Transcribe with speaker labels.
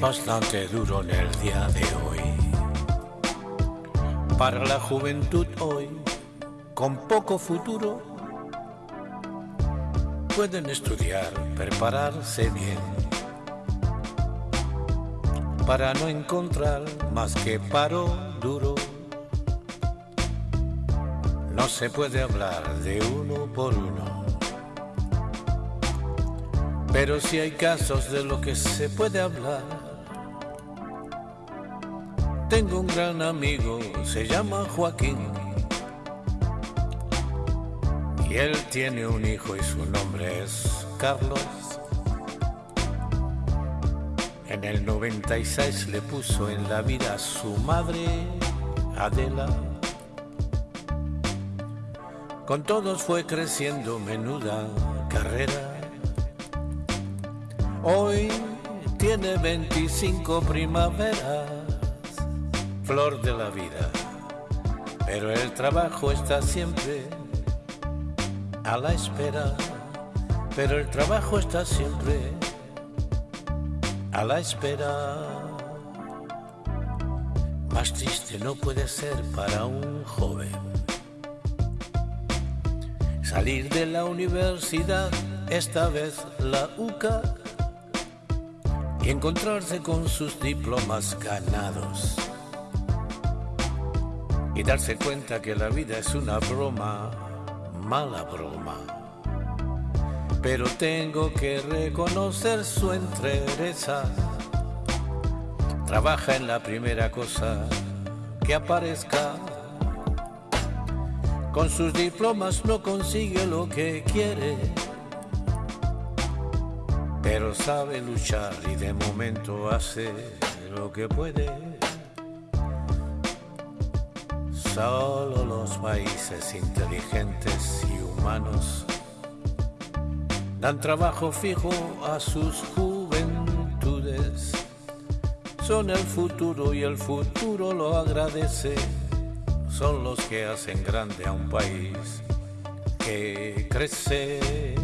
Speaker 1: bastante duro en el día de hoy. Para la juventud hoy, con poco futuro, pueden estudiar, prepararse bien, para no encontrar más que paro duro. No se puede hablar de uno por uno. Pero si hay casos de lo que se puede hablar. Tengo un gran amigo, se llama Joaquín. Y él tiene un hijo y su nombre es Carlos. En el 96 le puso en la vida a su madre, Adela. Con todos fue creciendo menuda carrera. Hoy tiene 25 primaveras, flor de la vida. Pero el trabajo está siempre a la espera. Pero el trabajo está siempre a la espera. Más triste no puede ser para un joven salir de la universidad, esta vez la UCA, encontrarse con sus diplomas ganados. Y darse cuenta que la vida es una broma, mala broma. Pero tengo que reconocer su entereza. Trabaja en la primera cosa que aparezca con sus diplomas no consigue lo que quiere, pero sabe luchar y de momento hace lo que puede. Solo los países inteligentes y humanos dan trabajo fijo a sus juventudes. Son el futuro y el futuro lo agradece son los que hacen grande a un país que crece.